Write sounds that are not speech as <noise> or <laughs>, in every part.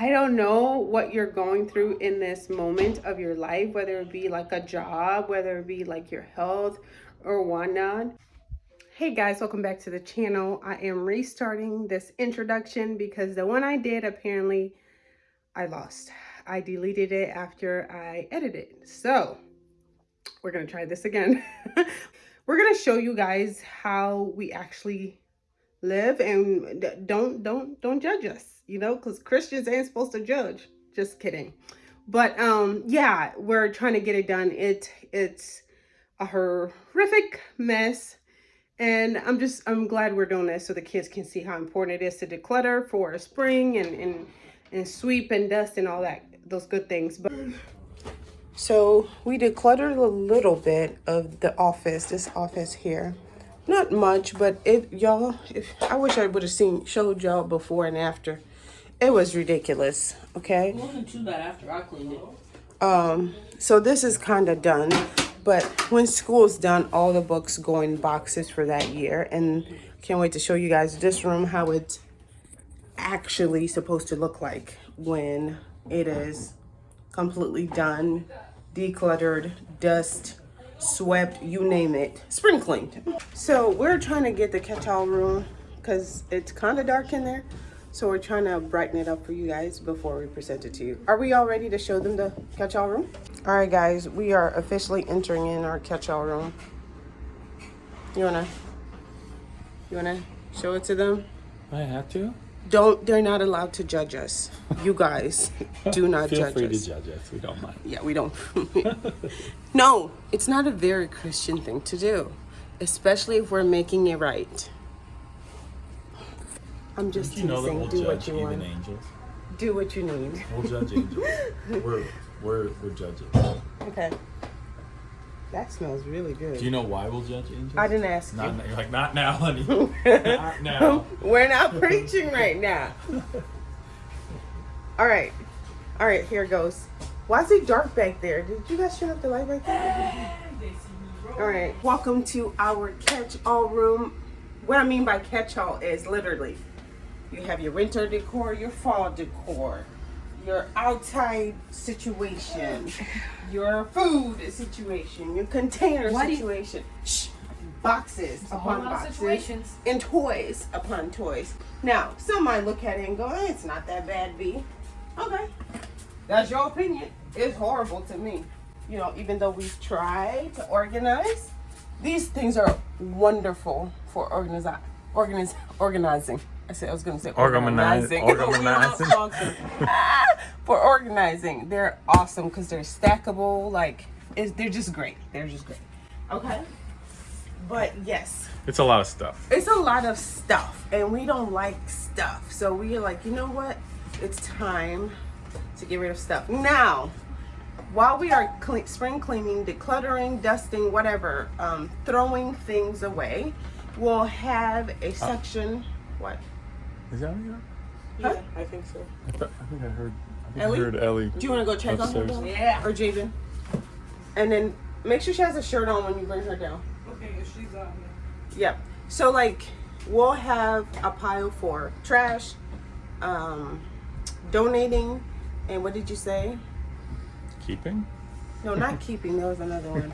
I don't know what you're going through in this moment of your life, whether it be like a job, whether it be like your health or whatnot. Hey guys, welcome back to the channel. I am restarting this introduction because the one I did apparently I lost. I deleted it after I edited. So we're going to try this again. <laughs> we're going to show you guys how we actually live and don't don't don't judge us you know because christians ain't supposed to judge. Just kidding. But um yeah we're trying to get it done. It it's a horrific mess. And i'm just i'm glad we're doing this so the kids can see how important it is to declutter for a spring and and and sweep and dust and all that those good things. But so we decluttered a little bit of the office this office here. Not much but it y'all if i wish i would have seen showed y'all before and after it was ridiculous okay it wasn't too bad after i cleaned it um so this is kind of done but when school's done all the books go in boxes for that year and can't wait to show you guys this room how it's actually supposed to look like when it is completely done decluttered dust swept, you name it, spring cleaned. So we're trying to get the catch-all room because it's kind of dark in there. So we're trying to brighten it up for you guys before we present it to you. Are we all ready to show them the catch-all room? All right, guys, we are officially entering in our catch-all room. You wanna, you wanna show it to them? I have to? don't they're not allowed to judge us you guys <laughs> do not Feel judge free to judge us we don't mind yeah we don't <laughs> no it's not a very christian thing to do especially if we're making it right i'm just you know that teasing. we'll do what you even want. angels? Do what you need. We'll judge angels. <laughs> We're we're we're judges. Okay. That smells really good. Do you know why we'll judge angels? I didn't ask not you. you're like not now honey. <laughs> Not now. We're not preaching right now. <laughs> All right. All right here goes. Why is it dark back there? Did you guys turn up the light right there? All right. Welcome to our catch-all room. What i mean by catch-all is literally you have your winter decor your fall decor your outside situation <sighs> your food situation your container Why do you- situation. Shh. boxes upon boxes and toys upon toys. Now some might look at it and go eh, it's not that bad b. Okay. That's your opinion. It's horrible to me. You know even though we've tried to organize these things are wonderful for organizi- organiz- organizing i said i was going <laughs> to say organizing. Organizing. Ah, for organizing they're awesome because they're stackable like it's, they're just great. They're just great. Okay? But yes. It's a lot of stuff. It's a lot of stuff and we don't like stuff. So we're like you know what? It's time to get rid of stuff. Now while we are cle spring cleaning decluttering dusting whatever um, throwing things away we'll have a section what is that what huh? i think so I, thought, I think i heard I think Ellie? I heard Ellie. do you want to go check on her Upstairs. Yeah. or Javen? and then make sure she has a shirt on when you bring her down Okay, if she's on Yep. So like we'll have a pile for trash, um, donating, and what did you say? Keeping? No, not keeping. There was another one.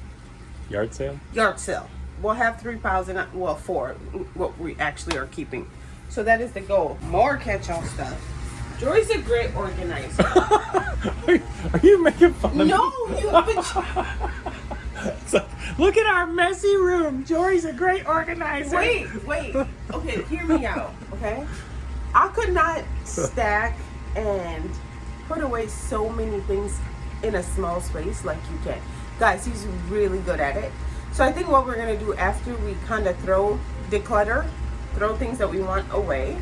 <laughs> Yard sale? Yard sale. We'll have three piles and well four. What we actually are keeping. So that is the goal. More catch-all stuff. Jory's a great organizer. are, <laughs> you, are you making fun of no, me? No, you have been. <laughs> Look at our messy room. Jory's a great organizer. Wait, wait. Okay, hear me out. Okay, I could not stack and put away so many things in a small space like you can. Guys, he's really good at it. So I think what we're gonna do after we kind of throw declutter, throw things that we want away,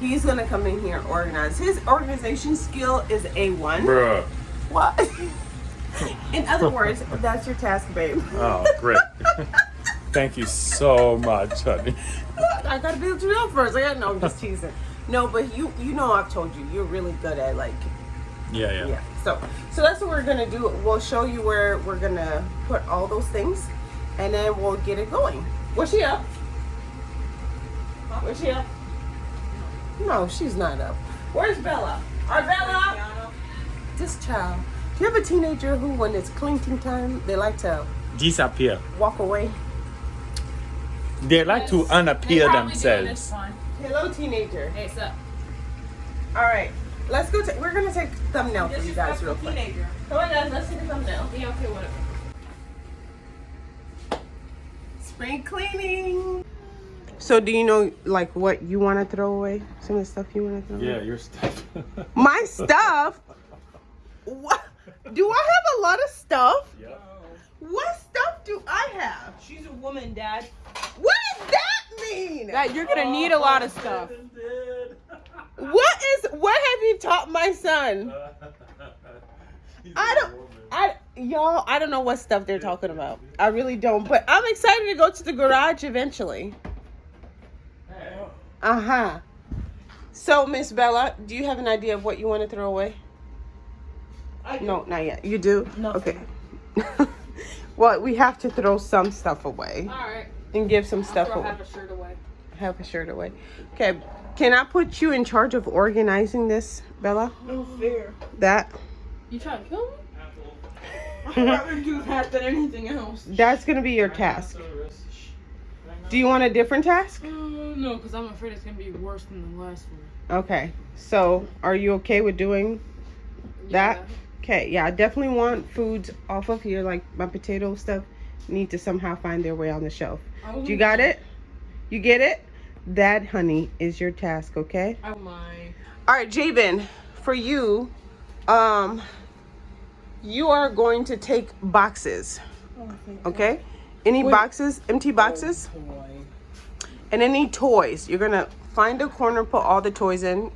he's gonna come in here and organize. His organization skill is A1. Bruh. What? <laughs> in other words, that's your task, babe. Oh, great. <laughs> Thank you so much, honey. <laughs> I gotta build you up first. I no, I'm just teasing. No, but you you know I've told you you're really good at like Yeah, yeah. yeah. So so that's what we're gonna do. We'll show you where we're gonna put all those things, and then we'll get it going. Was she up? Was she up? No, she's not up. Where's Bella? Our Bella. This child. Do you have a teenager who, when it's clinking time, they like to Disappear. walk away? They like to unappear themselves. Hello, teenager. Hey, what's up? All right, let's go. ta- we're gonna take thumbnail for you guys real quick. teenager. Come on, guys. Let's take a thumbnail. Yeah, okay, whatever. Spring cleaning. So, do you know like what you want to throw away? Some of the stuff you want to throw away. Yeah, your stuff. <laughs> My stuff. What? Do I have a lot of stuff? yeah. What stuff do I have? She's a woman, Dad. What does that mean? Dad, you're gonna need a lot of stuff. What is? What have you taught my son? <laughs> I don't. I y'all. I don't know what stuff they're talking about. I really don't. But I'm excited to go to the garage eventually. Uh huh. So, Miss Bella, do you have an idea of what you want to throw away? I No, not yet. You do? No. Okay. <laughs> well, we have to throw some stuff away Alright. and give some stuff Throw away. half a shirt away. Have a shirt away. Okay. Can I put you in charge of organizing this, Bella? No fair. That You trying to kill me? <laughs> I'd rather do that than anything else. that's gonna be your task. Do you want a different task? Uh, no, because I'm afraid it's gonna be worse than the last one. Okay. So, are you okay with doing that? Okay. Yeah, I definitely want foods off of here, like my potato stuff, need to somehow find their way on the shelf. I You got it? You get it? That, honey, is your task. Okay. Oh my. All right, Jabin, for you, um, you are going to take boxes. Okay? Any boxes, empty oh, boxes, and any toys. You're gonna find a corner, put all the toys in,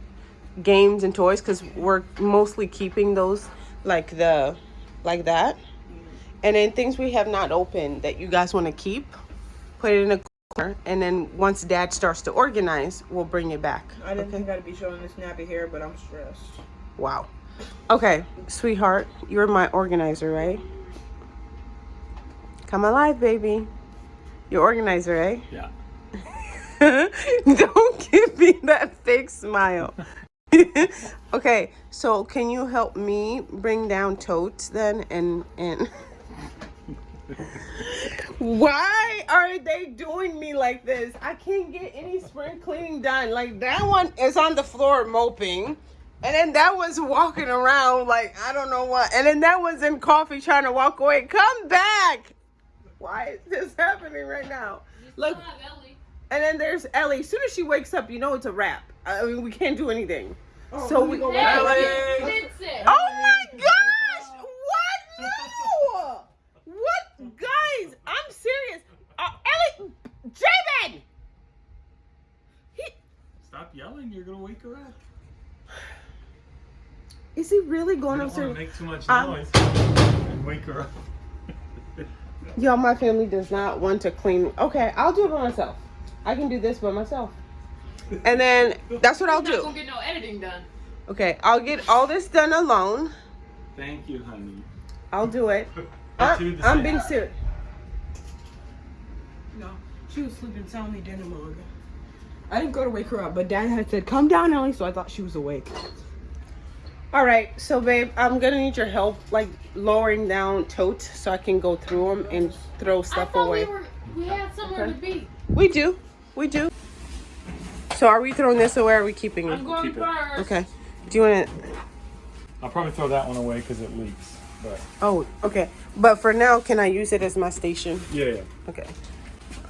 games and toys, because we're mostly keeping those like the, like that. And then things we have not opened that you guys want to keep, put it in a corner, and then once Dad starts to organize, we'll bring it back. I didn't think I'd be showing this nappy hair, but I'm stressed. Wow. Okay, sweetheart, you're my organizer, right? Come alive, baby. You're organizer, eh? Yeah. <laughs> Don't give me that fake smile. <laughs> okay, so can you help me bring down totes then and and <laughs> why are they doing me like this? I can't get any spring cleaning done. Like that one is on the floor moping. And then that one's walking around like I don't know what. And then that one's in coffee trying to walk away. Come back. Why is this <laughs> happening right now? Look. And then there's Ellie. As soon as she wakes up, you know it's a wrap. I mean, we can't do anything. so we. Oh my gosh! What? No! What, guys? I'm serious. Uh, Ellie, Jabin. He Stop yelling. You're gonna wake her up. is he really going You don't want to upstairs? make too much Um, noise and wake her up. Y'all, my family does not want to clean. Okay, I'll do it by myself. I can do this by myself. And then that's what I'll Not do. gonna get no editing done. Okay, I'll get all this done alone. Thank you, honey. I'll do it. <laughs> Uh, do I'm, I'm being serious. No, she was sleeping soundly during the mug. I didn't go to wake her up, but Dad had said, "Come down, Ellie," so I thought she was awake. All right, so babe, I'm gonna need your help, like lowering down totes so I can go through them and throw stuff thought away. we were we had somewhere Okay. to be. We do, we do. So are we throwing this away? Or are we keeping I'm it? going Keep it. first. Okay. Do you want to? I'll probably throw that one away because it leaks. But Oh, okay. But for now, can I use it as my station? yeah, yeah. Okay.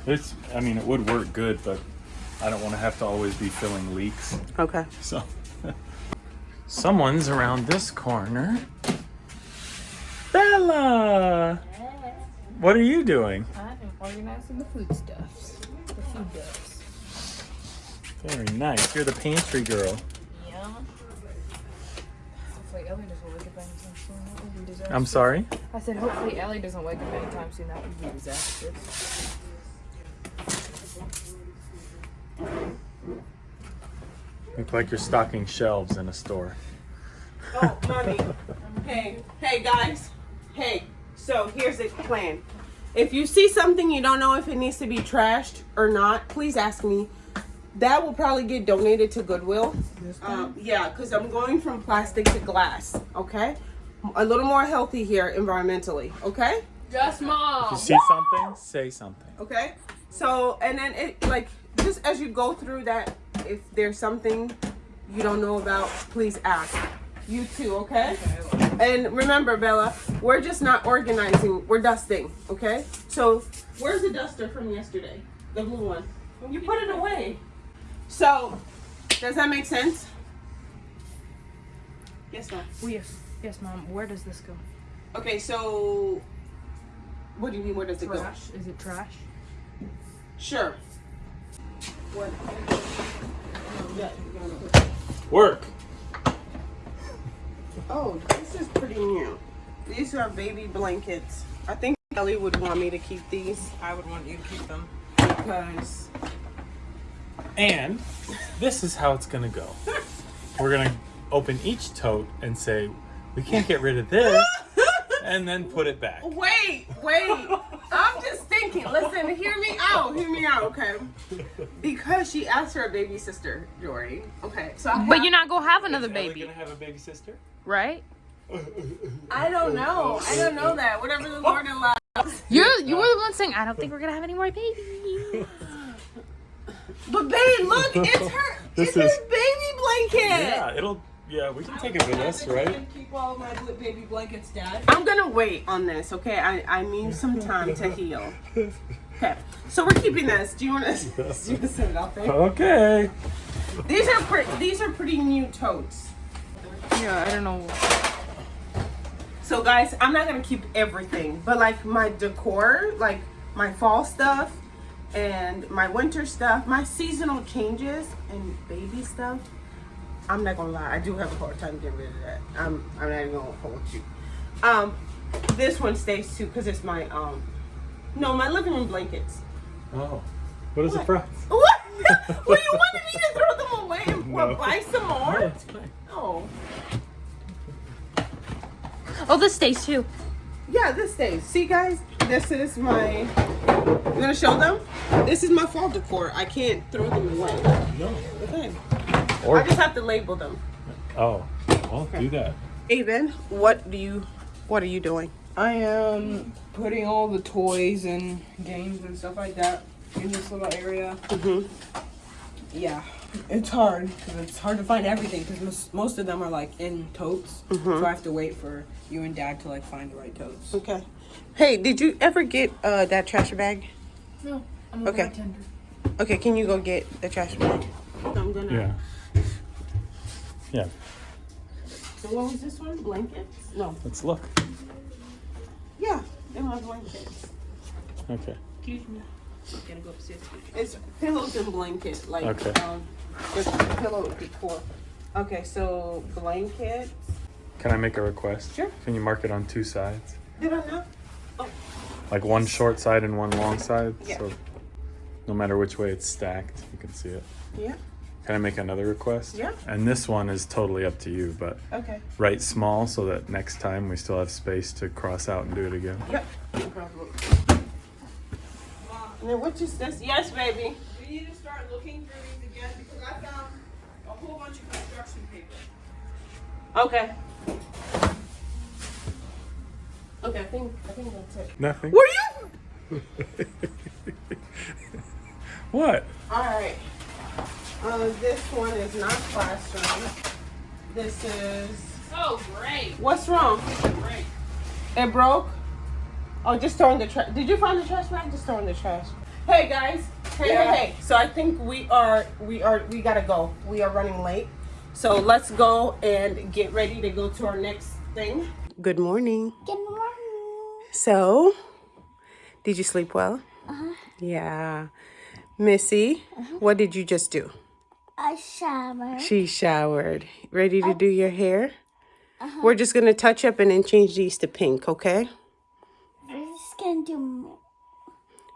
It's. I mean, it would work good, but I don't want to have to always be filling leaks. Okay. So. Someone's around this corner. Bella! What are you doing? I am organizing the foodstuffs. The food stuffs. Very nice. You're the pantry girl. Yeah. Hopefully Ellie doesn't wake up anytime soon. That would be disastrous. I'm sorry. I said hopefully Ellie doesn't wake up anytime soon. That would be disastrous. Look like you're stocking shelves in a store. Oh, mommy. hey, hey, guys. Hey. So here's the plan. If you see something you don't know if it needs to be trashed or not, please ask me. that will probably get donated to Goodwill. Um, yeah, because I'm going from plastic to glass. Okay, a little more healthy here environmentally. Okay. Yes, mom. You see something? Say something. Okay. So and then it like just as you go through that, if there's something you don't know about, please ask. You too, okay? And remember, Bella, we're just not organizing. We're dusting, okay? So where's the duster from yesterday? The blue one. You put it away. So does that make sense? Yes, ma'am. Oh, yes. Yes, mom. Where does this go? Okay, so what do you mean? Where does it go? Trash? Is it trash? Sure. What? Work. Oh, this is pretty new. These are baby blankets. I think Ellie would want me to keep these I would want you to keep them. because And this is how it's gonna go. We're gonna open each tote and say, we can't get rid of this, and then put it back. Wait, wait. I'm just thinking. Listen, hear me out. Hear me out, okay? Because she asked for a baby sister, Jory. Okay, so I, But you're not gonna have another Is Ellie baby, gonna have a baby sister? right? I don't know. I don't know that. Whatever the Lord allows. You're you were the one saying I don't think we're gonna have any more babies. But babe, look, it's her. This it's her is- baby blanket. Yeah, it'll. Yeah, we can take it with us, right? Keep all my baby blankets, Dad. I'm gonna wait on this, okay? I, I need some time to heal. Okay, so we're keeping this. Do you want to, <laughs> <laughs> do you want to set it out there? Okay. These are pretty. These are pretty new totes. Yeah, I don't know. So guys, I'm not gonna keep everything, but like my decor, like my fall stuff, and my winter stuff, my seasonal changes, and baby stuff. I'm not gonna lie, I do have a hard time getting rid of that. I'm I'm not even gonna hold you. Um, this one stays too because it's my um, no, my living room blankets. Oh. What is the What? price? <laughs> What? well, you wanted me to throw them away and <laughs> what, No. buy some Oh, more? it's fine. Oh, Oh, this stays too. yeah, this stays. See, guys, this is my. I'm gonna show them. This is my fall decor. I can't throw them away. No. Okay. Or I just have to label them. oh, well, do that. Aben, what do you? What are you doing? I am putting all the toys and games and stuff like that in this little area. Mm-hmm. Yeah, it's hard because it's hard to find everything because most, most of them are like in totes. So I have to wait for you and Dad to like find the right totes. Okay. Hey, did you ever get uh that trash bag? No, I'm Okay. bartender. Okay, can you go get the trash bag? I'm gonna. Yeah. Yeah. So what was this one? Blankets? No. Let's look. Yeah, they're my blankets. Okay. Excuse me. Gotta go upstairs. It's pillows and blanket, like Okay. um, with pillow decor. Okay, so blankets. Can I make a request? Sure. Can you mark it on two sides? Did I not? Like one short side and one long side? Yeah. So no matter which way it's stacked, you can see it. Yeah. Can I make another request? Yeah. And this one is totally up to you, but Okay. write small so that next time we still have space to cross out and do it again. Yep. No problem. And then what is this? Yes, baby. We need to start looking through these again because I found a whole bunch of construction paper. Okay. Okay, I think I think that's it. Nothing. Were you? <laughs> What? All right. Uh, this one is not classroom. This is. Oh, great. What's wrong? Great. It broke. Oh, just throw in the trash. Did you find the trash bag? Just throw in the trash. Hey guys. Hey, Yeah. hey, hey. So I think we are we are we gotta go. We are running late. So let's go and get ready to go to our next thing. Good morning. Good morning. So, did you sleep well? Uh-huh. Yeah. Missy, what did you just do? I showered. She showered. Ready to do your hair? Uh-huh. We're just gonna touch up and then change these to pink, okay? We're just gonna do.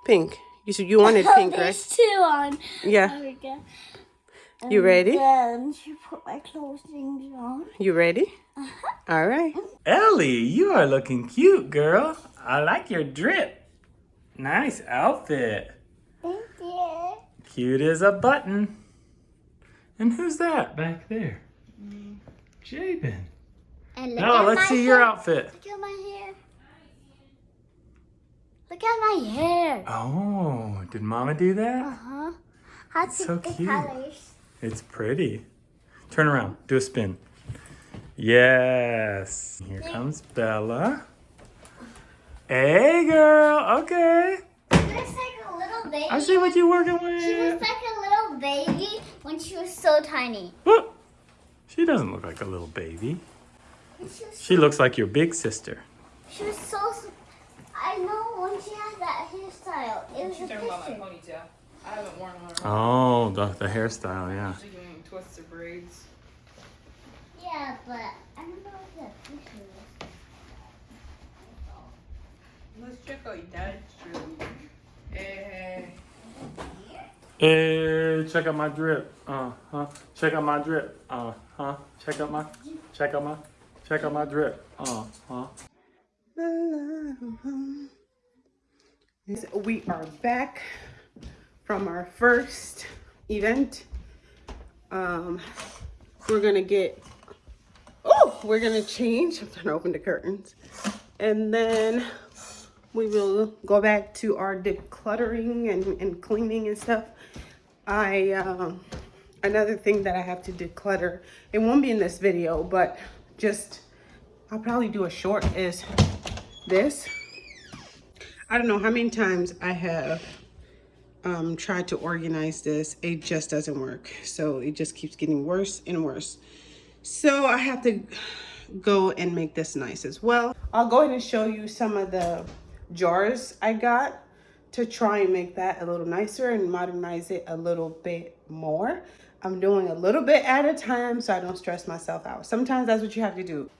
Pink. You said you wanted <laughs> oh, pink, right? There's two on. Yeah. There we go. You ready? Then to put my clothing on. You ready? Uh-huh. All right. Ellie, you are looking cute, girl. I like your drip. Nice outfit. Thank you. Cute as a button. And who's that back there? Jabin. And look let's see your outfit. Look at my hair. Look at my hair. Oh, did Mama do that? Uh-huh. To So cute. colors. It's pretty. Turn around. Do a spin. Yes. Here comes Bella. Hey, girl. Okay. She like a little baby. I see what you're working with. She with. like a little baby when she was so tiny. Whoop. She doesn't look like a little baby. And she was, She looks like your big sister. she was so. I know when she had that hairstyle. It was a She's talking about my picture. ponytail. I haven't worn one. Oh, the, the hairstyle, yeah. She's doing twists or braids. Yeah, but I don't know what that picture is. Let's check out your dad's room. Hey, Hey, check out my drip. Uh huh. Check out my drip. Uh huh. Check out my. Check out my. Check out my drip. Uh huh. We are back from our first event. Um, we're gonna get, oh, we're gonna change. I'm trying to open the curtains. And then we will go back to our decluttering and, and cleaning and stuff. I, um, another thing that I have to declutter, it won't be in this video, but just, I'll probably do a short is this. I don't know how many times I have um, tried to organize this. It just doesn't work. So it just keeps getting worse and worse. So I have to go and make this nice as well. I'll go ahead and show you some of the jars I got to try and make that a little nicer and modernize it a little bit more. I'm doing a little bit at a time so I don't stress myself out. Sometimes that's what you have to do.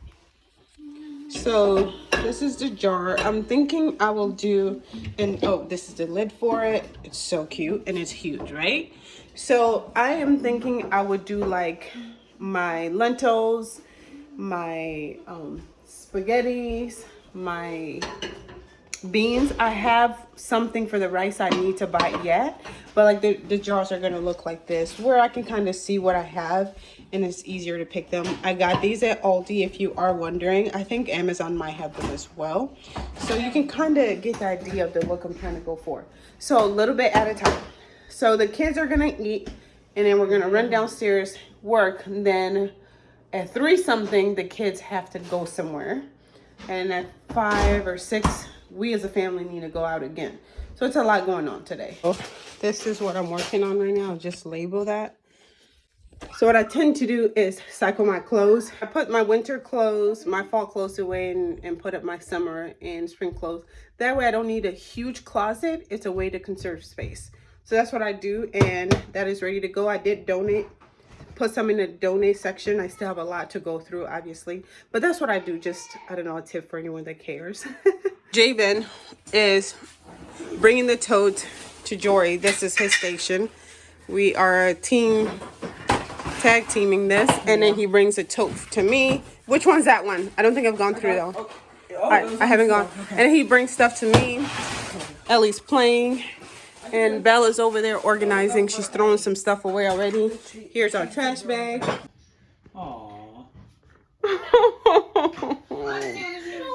So this is the jar. I'm thinking I will do, and oh, this is the lid for it. It's so cute and it's huge, right? So I am thinking I would do like my lentils, my um, spaghettis, my beans. I have something for the rice I need to buy yet, but like the, the jars are gonna look like this where I can kind of see what I have and it's easier to pick them. I got these at Aldi if you are wondering. I think Amazon might have them as well. So you can kind of get the idea of the look I'm trying to go for. So a little bit at a time. So the kids are gonna eat and then we're gonna run downstairs, work, then at three something the kids have to go somewhere and at five or six we as a family need to go out again. So it's a lot going on today. This is what i'm working on right now just label that. So what i tend to do is cycle my clothes. I put my winter clothes my fall clothes away and, and put up my summer and spring clothes. That way i don't need a huge closet. It's a way to conserve space. So that's what i do and that is ready to go. I did donate put some in the donate section. I still have a lot to go through, obviously. But that's what I do. Just, I don't know, a tip for anyone that cares. <laughs> Javen is bringing the tote to Jory. This is his station. We are a team, tag teaming this. And then he brings a tote to me. Which one's that one? I don't think I've gone through though. Oh, I, I haven't gone. And then he brings stuff to me. Ellie's playing. And Bella's over there organizing. She's throwing some stuff away already. Here's our trash bag. Aww. <laughs>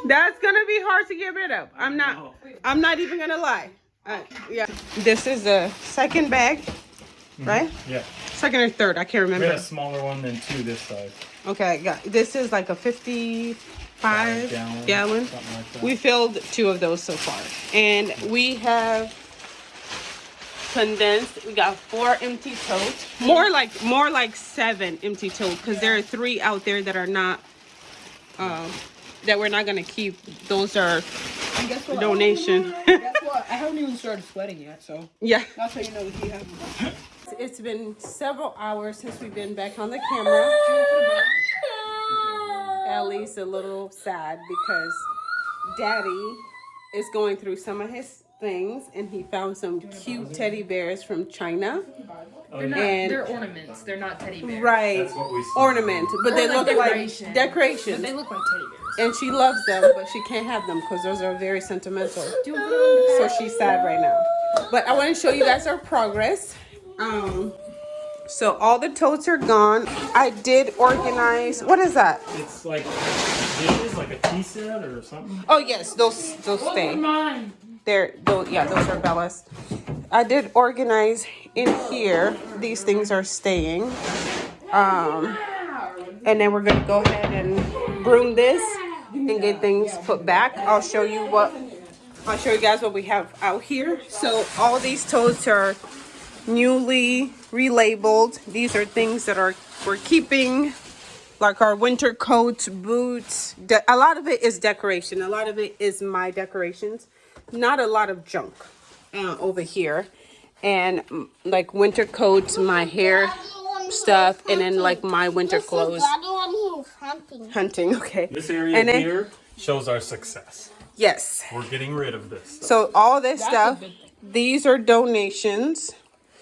That's gonna be hard to get rid of. I'm not. I'm not even gonna lie. Uh, yeah. This is the second bag, right? Yeah. Second or third. I can't We had remember. a smaller one than two this size. Okay, got. This is like a 55 gallon, gallon. something like that. We filled two of those so far, and we have condensed. We got four empty totes. More like more like seven empty totes because there are three out there that are not. Um, that we're not gonna keep. Those are And guess what? donation. <laughs> Guess what? I haven't even started sweating yet, so yeah. that's how you know he hasn't. It's been several hours since we've been back on the camera. <laughs> Ellie's a little sad because Daddy is going through some of his things and he found some cute teddy bears from China. They're not. And- they're ornaments. They're not teddy bears. Right. That's what we see. Ornament, but Or they like look like decoration. But decorations. they look like teddy bears. And she loves them, but she can't have them because those are very sentimental. Do you want to put them on the So she's sad right now. But I want to show you guys our progress. Um, So all the totes are gone. I did organize. What is that? It's like dishes, like a tea set or something. Oh yes, those those stay. Mine. They're those yeah, those are Bella's. I did organize in here. These things are staying. Um and then we're gonna go ahead and broom this and get things put back. I'll show you what I'll show you guys what we have out here. So all these totes are newly relabeled. These are things that are we're keeping like our winter coats, boots. A lot of it is decoration. A lot of it is my decorations. Not a lot of junk uh, over here. And mm, like winter coats, my hair stuff, and then like my winter clothes. Daddy when he was hunting. Hunting, okay. This area And then- here shows our success. Yes. We're getting rid of this. Stuff. So all this That's stuff, these are donations.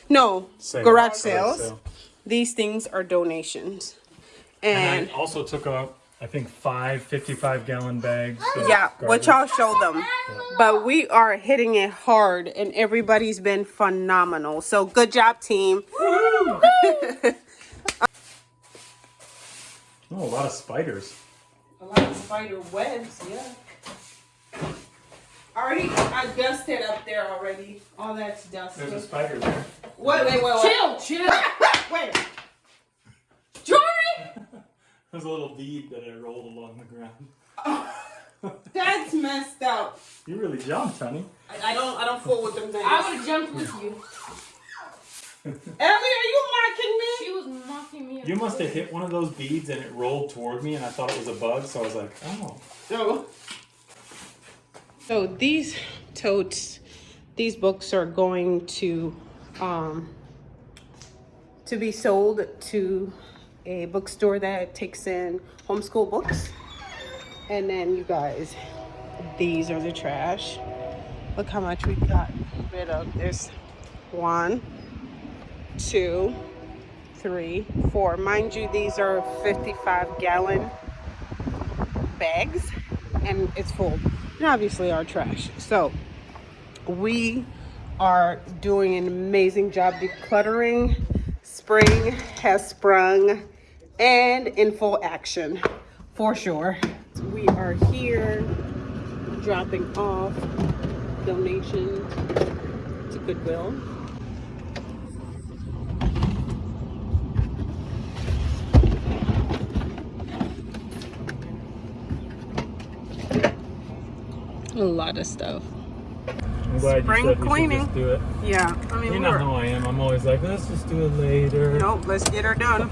No, Sale. garage Garage sales. sale. These things are donations. And And I also took out, I think, five 55 gallon bags. yeah, which I'll show them. But we are hitting it hard and everybody's been phenomenal. So good job, team. <laughs> Oh, a lot of spiders. A lot of spider webs, yeah. Already, I dusted up there already. All that's dusted. There's a spider there. Wait, wait, wait, wait. Chill, chill. <laughs> Wait. Jory! There's a little bead that I rolled along the ground. <laughs> That's messed up. You really jumped, honey. I, I don't I don't fool with them things. I would have jumped with you. Ellie, are you mocking me? She was mocking me. You must have hit one of those beads and it rolled toward me, and I thought it was a bug, so I was like, oh. No. So these totes, these books are going to um to be sold to a bookstore that takes in homeschool books. And then you guys, these are the trash. Look how much we got rid of. There's one, two, three, four. Mind you, these are 55 gallon bags and it's full. And obviously our trash. So we are doing an amazing job decluttering. Spring has sprung and in full action for sure. We are here dropping off donations to Goodwill. A lot of stuff. I'm glad Spring you said cleaning. should just do it. Yeah, I mean, You know we're- how I am. I'm always like, let's just do it later. Nope, let's get her done.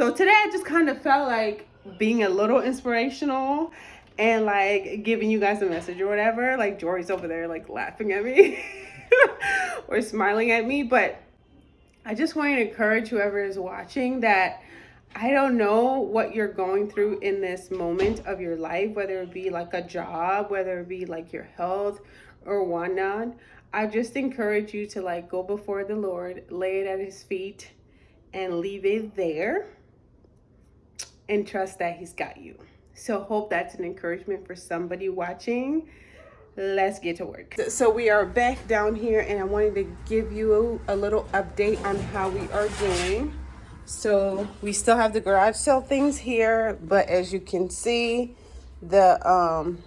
So today I just kind of felt like being a little inspirational and like giving you guys a message or whatever. Like Jory's over there like laughing at me <laughs> or smiling at me, but I just want to encourage whoever is watching that I don't know what you're going through in this moment of your life, whether it be like a job, whether it be like your health or whatnot. I just encourage you to like go before the Lord, lay it at his feet, and leave it there and trust that he's got you. So hope that's an encouragement for somebody watching. Let's get to work. So we are back down here and I wanted to give you a little update on how we are doing. So we still have the garage sale things here, but as you can see, the um,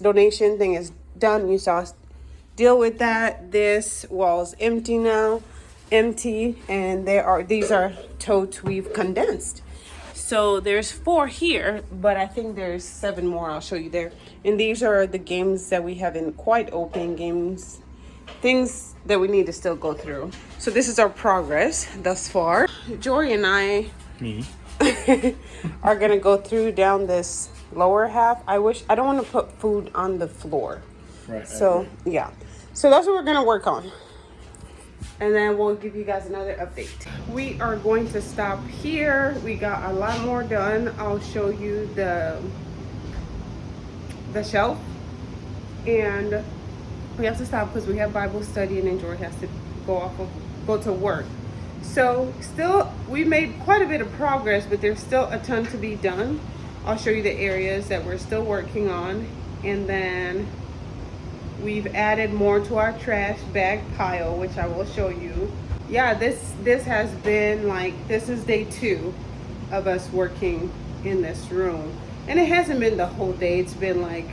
donation thing is done. You saw us deal with that. This wall is empty now, empty, and there are these are totes we've condensed. So there's four here, but I think there's seven more. I'll show you there. And these are the games that we haven't quite opened games, things that we need to still go through. So this is our progress thus far. Jory and I Me. <laughs> are gonna go through down this lower half. I wish I don't want to put food on the floor. Right. So yeah, so that's what we're gonna work on, and then we'll give you guys another update. We are going to stop here. We got a lot more done. I'll show you the the shelf, and we have to stop because we have Bible study, and then George has to go off of go to work. So still, we made quite a bit of progress, but there's still a ton to be done. I'll show you the areas that we're still working on, and then we've added more to our trash bag pile, which I will show you. yeah, this this has been like this is day two of us working in this room. And it hasn't been the whole day. It's been like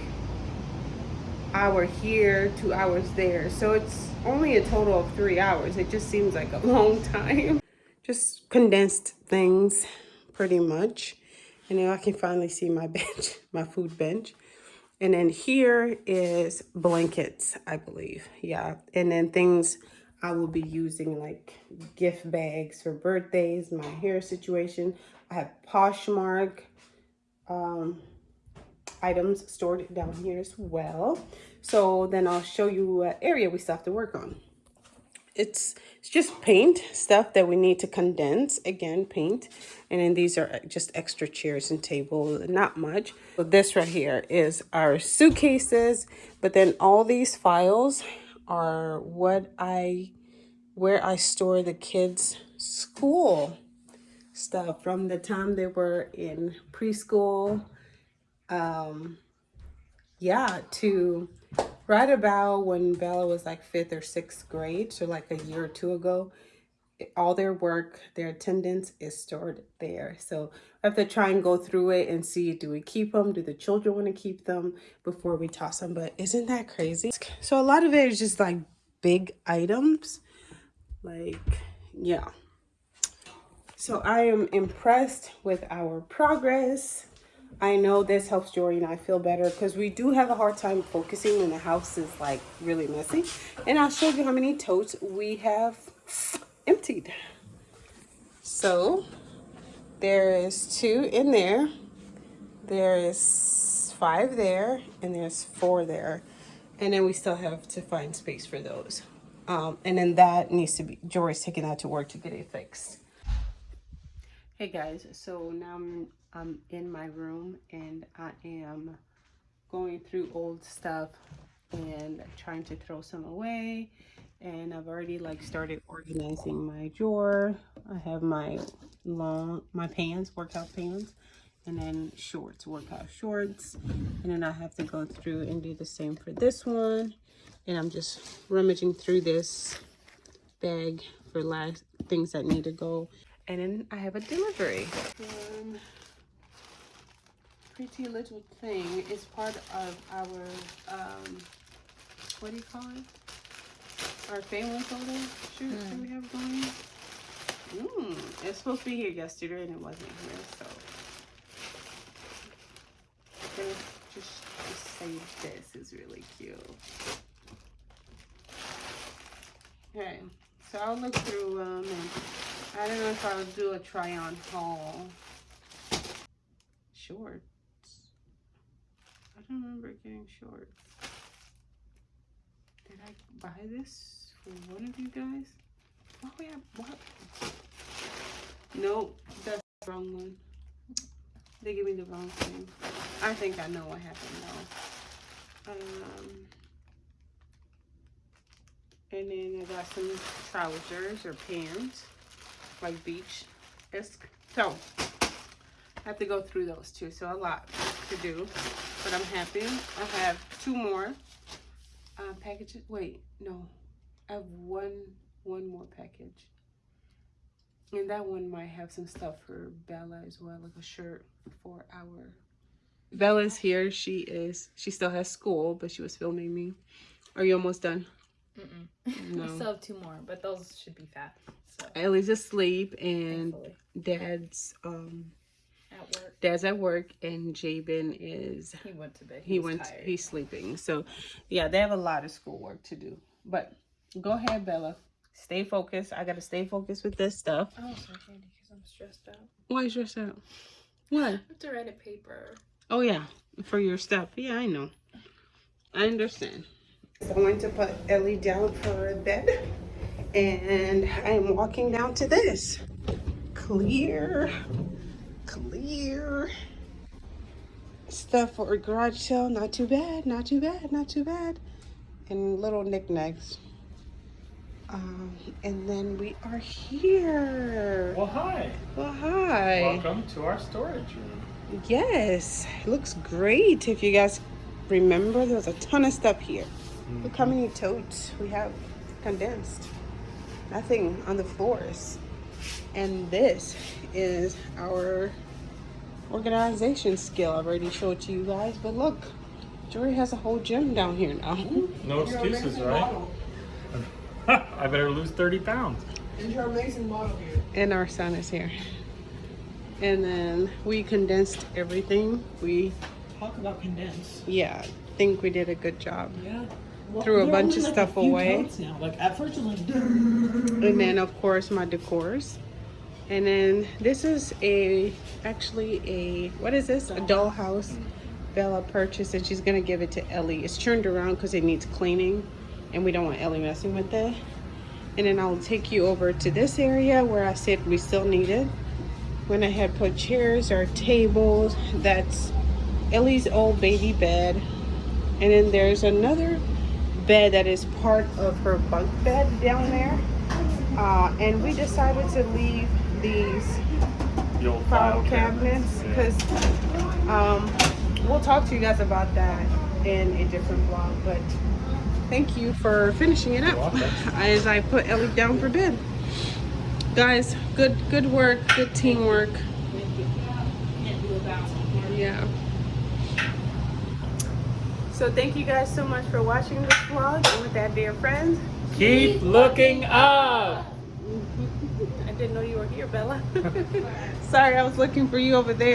hour here, two hours there. So it's only a total of three hours. It just seems like a <laughs> long time. Just condensed things pretty much. And now I can finally see my <laughs> bench, my food bench. And then here is blankets, I believe. Yeah. And then things I will be using like gift bags for birthdays, my hair situation. I have Poshmark um, items stored down here as well. So then I'll show you what area we still have to work on. It's, it's just paint stuff that we need to condense. Again, paint. And then these are just extra chairs and table, not much. So this right here is our suitcases. But then all these files are what I, where I store the kids' school stuff from the time they were in preschool um yeah to right about when bella was like fifth or sixth grade so like a year or two ago all their work their attendance is stored there. So i have to try and go through it and see do we keep them do the children want to keep them before we toss them but isn't that crazy? So a lot of it is just like big items. Like yeah. So I am impressed with our progress. I know this helps Jory and I feel better because we do have a hard time focusing when the house is like really messy. And I'll show you how many totes we have emptied. So there is two in there. There is five there and there's four there. And then we still have to find space for those. Um, and then that needs to be, Jory's taking that to work to get it fixed. Hey guys, so now I'm, I'm in my room and I am going through old stuff and trying to throw some away and I've already like started organizing my drawer. I have my long, my pants, workout pants and then shorts, workout shorts. And then I have to go through and do the same for this one. And I'm just rummaging through this bag for last things that need to go and then I have a delivery. Pretty little thing is part of our, um, what do you call it? Our family photo shoot mm. that we have going. Mm, it's supposed to be here yesterday and it wasn't here, so. just, just save this is really cute. Okay, so I'll look through them um, I don't know if I'll do a try on haul. Shorts. I don't remember getting shorts. Did I buy this for one of you guys? Oh yeah, what? Nope, that's the wrong one. They gave me the wrong thing. I think I know what happened though. Um, and then I got some trousers or pants like beach-esque. So I have to go through those too. So a lot to do, but I'm happy. I have two more uh, packages. Wait, no, I have one one more package. And that one might have some stuff for Bella as well, like a shirt for our. Bella's here. She is. She still has school, but she was filming me. Are you almost done? Mm -mm. <laughs> No. I still have two more, but those should be fast. So. Ellie's asleep and Thankfully. dad's um at work. Dad's at work and Jabin is he went to bed. He, he went tired. he's sleeping. So yeah, they have a lot of schoolwork to do. But go ahead, Bella. Stay focused. I gotta stay focused with this stuff. Oh, sorry, Candy, because I'm stressed out. Why are you stressed out? What? I have to write a paper. Oh yeah, for your stuff. Yeah, I know. I understand. I'm going to put Ellie down for bed and I'm walking down to this. Clear, clear stuff for a garage sale. Not too bad, not too bad, not too bad. And little knickknacks. Um, and then we are here. Well, hi. Well, hi. Welcome to our storage room. Yes, it looks great. If you guys remember, there's a ton of stuff here. Mm -hmm. Look how many totes we have condensed. nothing on the floors. And this is our organization skill. I already showed to you guys, but look, Jory has a whole gym down here now. <laughs> No excuses, right? <laughs> I better lose 30 pounds. And your amazing model here. And our son is here. And then we condensed everything. We, Talk about condense. yeah, think we did a good job. Yeah. Threw a bunch of like, stuff a away. Now. Like at first it was like, And then of course my decors. And then this is a, actually a, what is this? A dollhouse Bella purchased and she's gonna give it to Ellie. It's turned around because it needs cleaning and we don't want Ellie messing with it. And then I'll take you over to this area where I said we still needed. When I had put chairs or tables, that's Ellie's old baby bed. And then there's another bed that is part of her bunk bed down there. Uh, and we decided to leave these The old file cabinets because um, we'll talk to you guys about that in a different vlog. But thank you for finishing it up <laughs> as I put Ellie down for bed. Guys, good good work, good teamwork. Yeah. So thank you guys so much for watching this vlog. And with that, dear friends, Keep looking up. I didn't know you were here, Bella. <laughs> Sorry, I was looking for you over there.